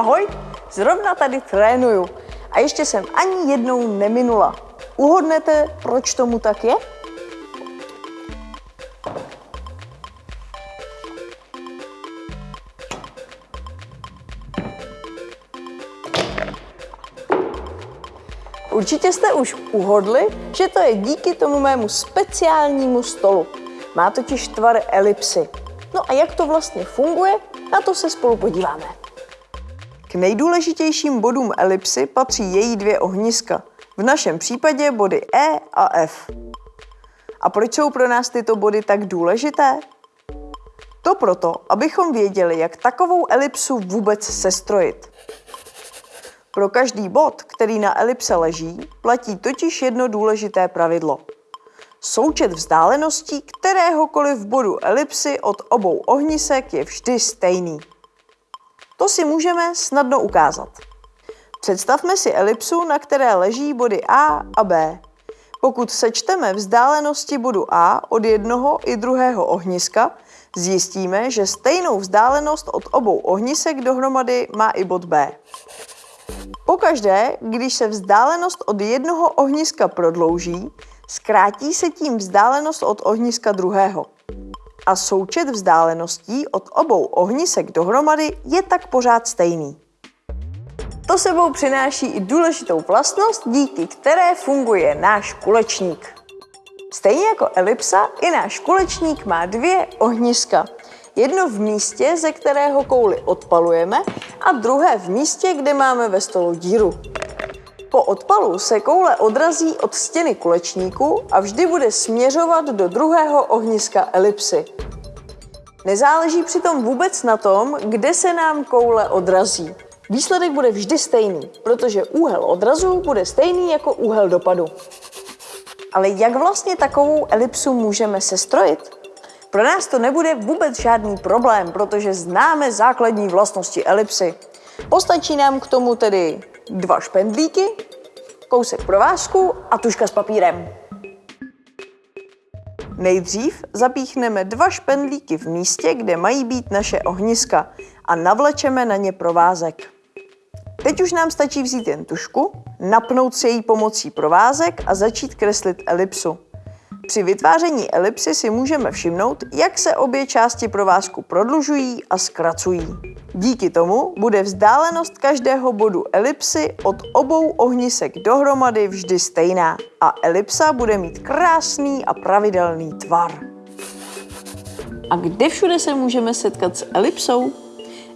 ahoj, zrovna tady trénuju a ještě jsem ani jednou neminula. Uhodnete, proč tomu tak je? Určitě jste už uhodli, že to je díky tomu mému speciálnímu stolu. Má totiž tvar elipsy. No a jak to vlastně funguje, na to se spolu podíváme. K nejdůležitějším bodům elipsy patří její dvě ohniska. V našem případě body E a F. A proč jsou pro nás tyto body tak důležité? To proto, abychom věděli, jak takovou elipsu vůbec sestrojit. Pro každý bod, který na elipse leží, platí totiž jedno důležité pravidlo. Součet vzdáleností kteréhokoliv bodu elipsy od obou ohnisek je vždy stejný. To si můžeme snadno ukázat. Představme si elipsu, na které leží body A a B. Pokud sečteme vzdálenosti bodu A od jednoho i druhého ohniska, zjistíme, že stejnou vzdálenost od obou ohnisek dohromady má i bod B. Pokaždé, když se vzdálenost od jednoho ohniska prodlouží, zkrátí se tím vzdálenost od ohniska druhého. A součet vzdáleností od obou ohnisek dohromady je tak pořád stejný. To sebou přináší i důležitou vlastnost, díky které funguje náš kulečník. Stejně jako elipsa, i náš kulečník má dvě ohniska. Jedno v místě, ze kterého kouli odpalujeme a druhé v místě, kde máme ve stolu díru. Po odpalu se koule odrazí od stěny kulečníku a vždy bude směřovat do druhého ohniska elipsy. Nezáleží přitom vůbec na tom, kde se nám koule odrazí. Výsledek bude vždy stejný, protože úhel odrazu bude stejný jako úhel dopadu. Ale jak vlastně takovou elipsu můžeme sestrojit? Pro nás to nebude vůbec žádný problém, protože známe základní vlastnosti elipsy. Postačí nám k tomu tedy dva špendlíky, kousek provázku a tuška s papírem. Nejdřív zapíchneme dva špendlíky v místě, kde mají být naše ohniska a navlečeme na ně provázek. Teď už nám stačí vzít jen tušku, napnout si její pomocí provázek a začít kreslit elipsu. Při vytváření elipsy si můžeme všimnout, jak se obě části provázku prodlužují a zkracují. Díky tomu bude vzdálenost každého bodu elipsy od obou ohnisek dohromady vždy stejná a elipsa bude mít krásný a pravidelný tvar. A kde všude se můžeme setkat s elipsou?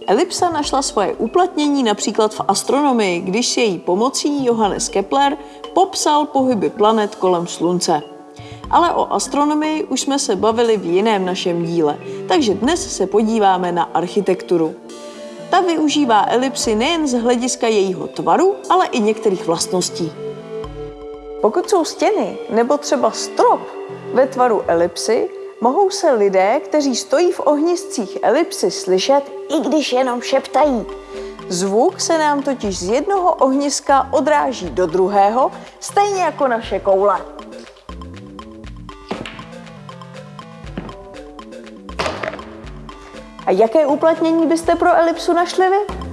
Elipsa našla svoje uplatnění například v astronomii, když si její pomocí Johannes Kepler popsal pohyby planet kolem Slunce. Ale o astronomii už jsme se bavili v jiném našem díle, takže dnes se podíváme na architekturu. Ta využívá elipsy nejen z hlediska jejího tvaru, ale i některých vlastností. Pokud jsou stěny nebo třeba strop ve tvaru elipsy, mohou se lidé, kteří stojí v ohniscích elipsy, slyšet, i když jenom šeptají. Zvuk se nám totiž z jednoho ohniska odráží do druhého, stejně jako naše koule. A jaké uplatnění byste pro elipsu našli vy?